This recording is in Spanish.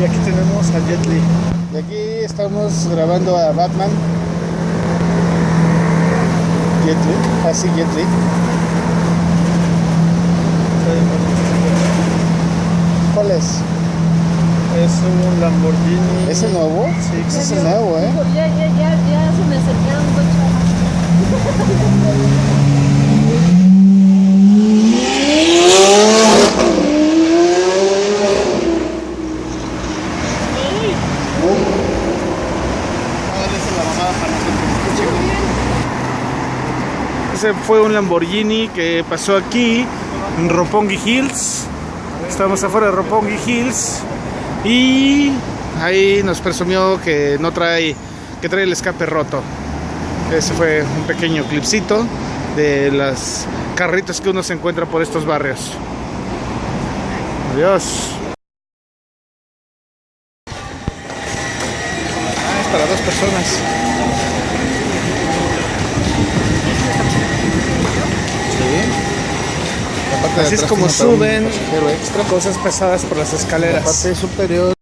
Y aquí tenemos a Jet Li. Y aquí estamos grabando a Batman. Jet Li, así Jet Li. ¿Cuál es? Es un Lamborghini. ¿Es el nuevo? Sí, Ese es el nuevo, ¿eh? Ya, ya, ya, ya se me acercaron dos chavos. Ese fue un Lamborghini que pasó aquí en Roppongi Hills. Estamos afuera de Roppongi Hills y ahí nos presumió que no trae que trae el escape roto. Ese fue un pequeño clipcito de las carritos que uno se encuentra por estos barrios. Adiós. Para dos personas. Así es como suben extra. cosas pesadas por las La escaleras. parte superior